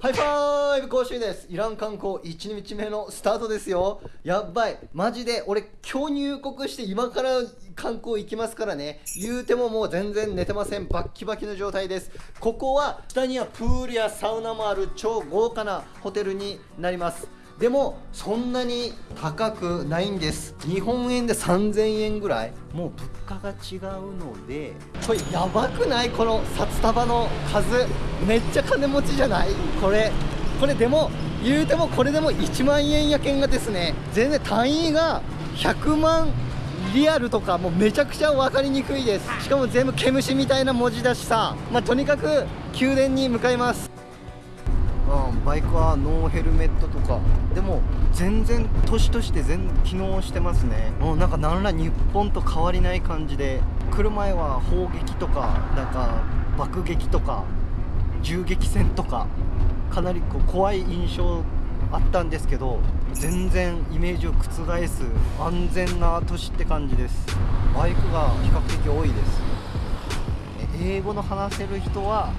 ハイファイブ講習です。イラン観光1日目のスタートですよ。やばい。マジで。俺今日入国して今から観光行きますからね。言うてももう全然寝てません。バッキバキの状態です。ここは下にはプールやサウナもある超豪華なホテルになります。でもそんなに高くないんです。日本円で3000円ぐらい。もう物価が違うので。これやばくない？この札束の数。めっちゃ金持ちじゃない？これ。これでも言うてもこれでも1万円やけんがですね。全然単位が100万リアルとかもうめちゃくちゃ分かりにくいです。しかも全部毛虫みたいな文字だしさ。まあ、とにかく宮殿に向かいます、バイクはノーヘルメットとか。でも全然年として全機能してますね。もうなんか何ら日本と変わりない感じで。来る前は砲撃とかなんか爆撃とか銃撃戦とかかなりこう怖い印象あったんですけど全然イメージを覆す安全な都市って感じです。バイクが比較的多いです。英語の話せる人は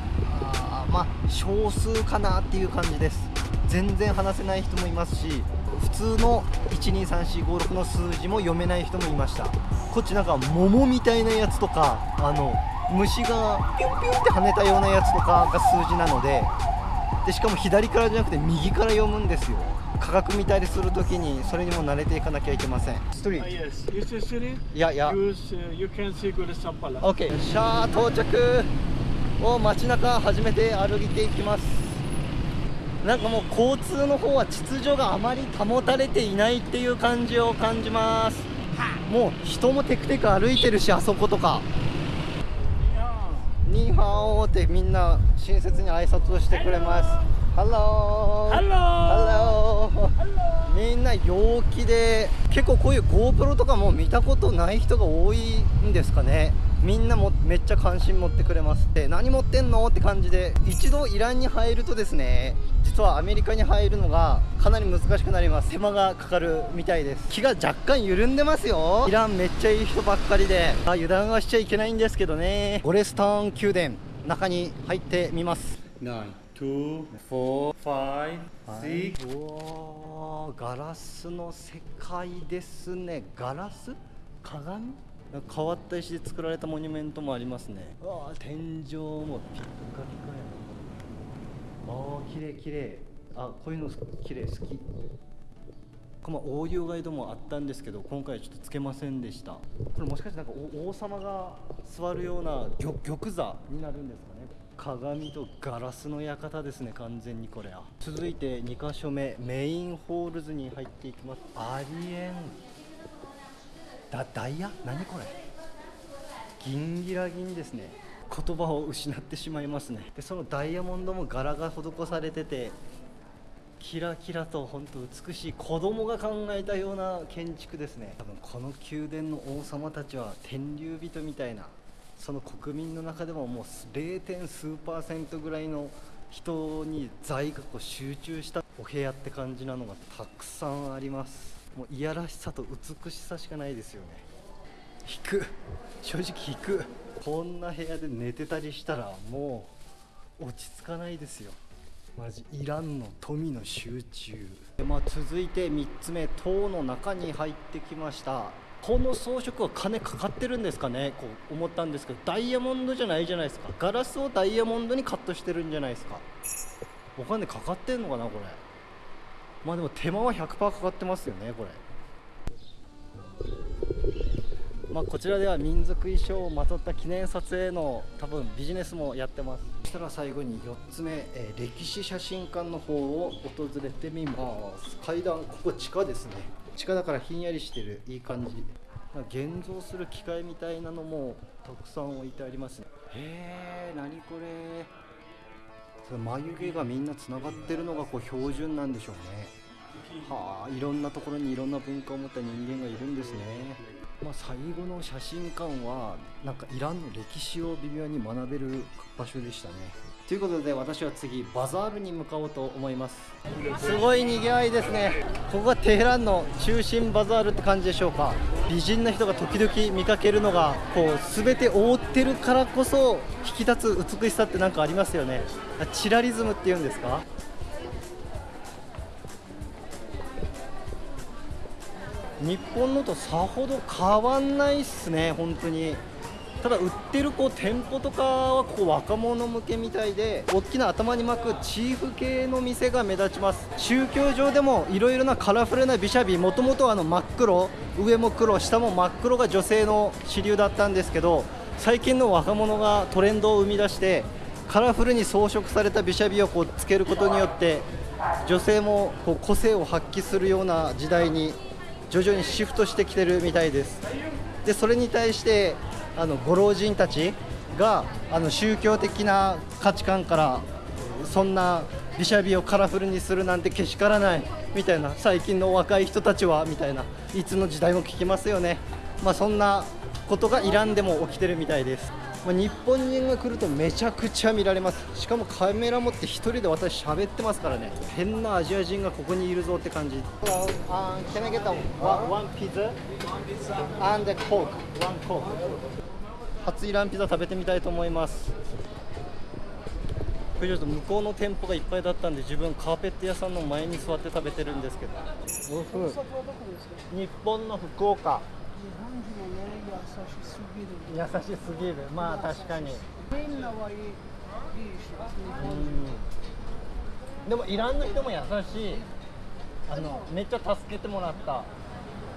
まあ少数かなっていう感じです。全然話せない人もいますし普通の123456の数字も読めない人もいました。こっちなんか桃みたいなやつとかあの虫がピュンピュンって跳ねたようなやつとかが数字なのででしかも左からじゃなくて右から読むんですよ。価格見たりするときにそれにも慣れていかなきゃいけません。ストリート、uh, yes. いやいや Use, uh, you can see good OK シャー到着を街中初めて歩いていきます。なんかもう交通の方は秩序があまり保たれていないっていう感じを感じます。もう人もテクテク歩いてるしあそことか。ニーハオってみんな親切に挨拶をしてくれます。 Hello。Helloみんな陽気で結構こういう GoPro とかも見たことない人が多いんですかね。みんなもめっちゃ関心持ってくれますって。何持ってんのって感じで一度イランに入るとですね実はアメリカに入るのがかなり難しくなります。手間がかかるみたいです。気が若干緩んでますよ。イランめっちゃいい人ばっかりであ油断はしちゃいけないんですけどね。ゴレスターン宮殿中に入ってみます。9 2 4 5 6おガラスの世界ですね。ガラス？鏡？変わった石で作られたモニュメントもありますね。あ天井もピッカピカやああ綺麗綺麗。あこういうの綺麗好き。まあ、オーディオガイドもあったんですけど今回はちょっとつけませんでした。これもしかしてなんか王様が座るような玉玉座になるんですかね？鏡とガラスの館ですね完全にこれは。続いて2箇所目メインホールズに入っていきます。ありえん。だダイヤ？何これ？銀ギラ銀ですね。言葉を失ってしまいますね。でそのダイヤモンドも柄が施されててキラキラと本当美しい子供が考えたような建築ですね。多分この宮殿の王様たちは天竜人みたいなその国民の中でももう 0. 点数パーセントぐらいの人に財がこう集中したお部屋って感じなのがたくさんあります。もういやらしさと美しさしかないですよね。引く。正直引く。こんな部屋で寝てたりしたらもう落ち着かないですよ。マジいらんの富の集中。で、まあ、続いて3つ目塔の中に入ってきました。この装飾は金かかってるんですかね？こう思ったんですけどダイヤモンドじゃないじゃないですか。ガラスをダイヤモンドにカットしてるんじゃないですか。お金かかってんのかなこれ。まあでも手間は100%かかってますよねこれ。まあ、こちらでは民族衣装をまとった記念撮影の多分ビジネスもやってます。そしたら最後に4つ目、えー、歴史写真館の方を訪れてみます。階段ここ地下ですね。地下だからひんやりしてるいい感じ。現像する機械みたいなのもたくさん置いてありますね。へえ何これ。眉毛がみんなつながってるのがこう標準なんでしょうね。はあいろんなところにいろんな文化を持った人間がいるんですね。まあ、最後の写真館はなんかイランの歴史を微妙に学べる場所でしたねということで私は次バザールに向かおうと思います。すごい賑わいですね。ここがテヘランの中心バザールって感じでしょうか。美人な人が時々見かけるのがこう全て覆ってるからこそ引き立つ美しさって何かありますよね。チラリズムっていうんですか？日本のとさほど変わんないっすね本当に。ただ売ってるこう店舗とかはここ若者向けみたいで大きな頭に巻くチーフ系の店が目立ちます。宗教上でもいろいろなカラフルなビシャビもともと真っ黒上も黒下も真っ黒が女性の主流だったんですけど最近の若者がトレンドを生み出してカラフルに装飾されたビシャビをこうつけることによって女性もこう個性を発揮するような時代に徐々にシフトしてきてるみたいです。でそれに対してあのご老人たちがあの宗教的な価値観からそんなビシャビをカラフルにするなんてけしからないみたいな最近の若い人たちはみたいないつの時代も聞きますよね、まあ、そんなことがイランでも起きてるみたいです、まあ、日本人が来るとめちゃくちゃ見られます。しかもカメラ持って1人で私喋ってますからね。変なアジア人がここにいるぞって感じ。Can I get a one pizza? And a coke. One coke. 初イランピザ食べてみたいと思います。これちょっと向こうの店舗がいっぱいだったんで自分カーペット屋さんの前に座って食べてるんですけど。日本の福岡優しすぎる。まあ確かに。でもイランの人も優しい。あのめっちゃ助けてもらった。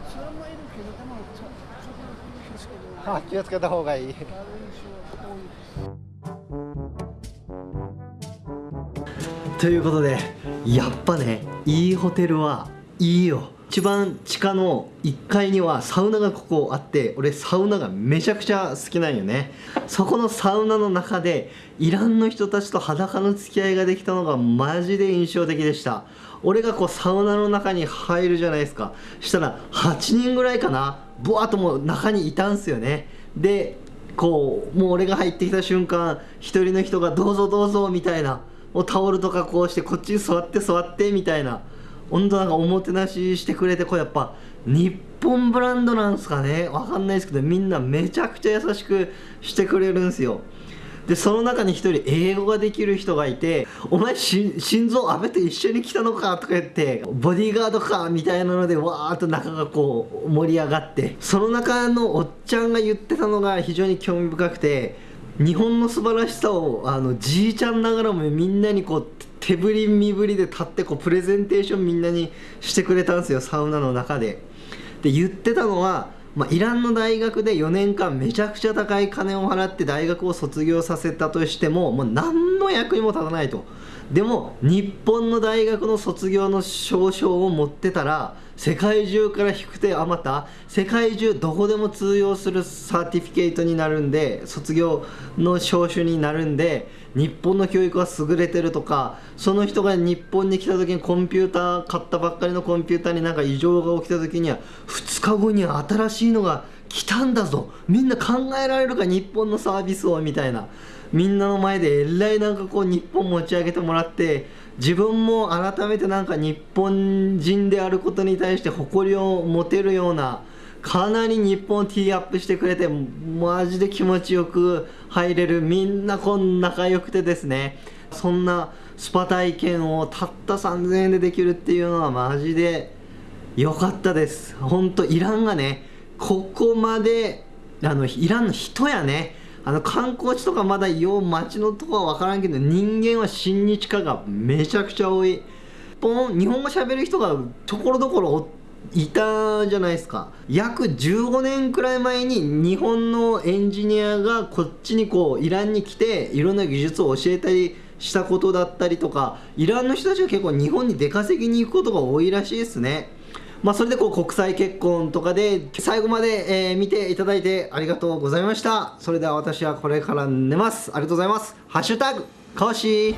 それもいるけどでもちょっと気をつけてあ気をつけた方がいい。ということでやっぱねいいホテルはいいよ一番地下の1階にはサウナがここあって俺サウナがめちゃくちゃ好きなんよね。そこのサウナの中でイランの人たちと裸の付き合いができたのがマジで印象的でした。俺がこうサウナの中に入るじゃないですか。したら8人ぐらいかなブワッともう中にいたんすよね。でこうもう俺が入ってきた瞬間一人の人が「どうぞどうぞ」みたいな。もうタオルとかこうしてこっちに座って座ってみたいな。本当なんかおもてなししてくれてこれやっぱ日本ブランドなんすかね？わかんないですけどみんなめちゃくちゃ優しくしてくれるんすよでその中に一人英語ができる人がいて「お前心臓安倍と一緒に来たのか?」とか言って「ボディーガードか?」みたいなのでわーっと中がこう盛り上がってその中のおっちゃんが言ってたのが非常に興味深くて日本の素晴らしさをあのじいちゃんながらもみんなにこう手振り身振りで立ってこうプレゼンテーションみんなにしてくれたんですよサウナの中で。で言ってたのは、まあ、イランの大学で4年間めちゃくちゃ高い金を払って大学を卒業させたとしてももう何の役にも立たないと。でも日本の大学の卒業の証書を持ってたら世界中から低くてあまた世界中どこでも通用するサーティフィケートになるんで卒業の証書になるんで日本の教育は優れてるとかその人が日本に来た時にコンピューター買ったばっかりのコンピューターになんか異常が起きた時には2日後には新しいのが来たんだぞみんな考えられるか日本のサービスをみたいな。みんなの前でえらいなんかこう日本持ち上げてもらって自分も改めてなんか日本人であることに対して誇りを持てるようなかなり日本をティーアップしてくれてマジで気持ちよく入れるみんなこん仲良くてですね。そんなスパ体験をたった3000円でできるっていうのはマジで良かったです。本当イランがねここまであのイランの人やねあの観光地とかまだよう街のとこは分からんけど人間は親日家がめちゃくちゃ多い。ポン日本語喋る人がところどころいたじゃないですか。約15年くらい前に日本のエンジニアがこっちにこうイランに来ていろんな技術を教えたりしたことだったりとかイランの人たちが結構日本に出稼ぎに行くことが多いらしいですね。まあ、それでこう国際結婚とかで最後まで、えー見ていただいてありがとうございました。それでは私はこれから寝ます。ありがとうございます。ハッシュタグかわし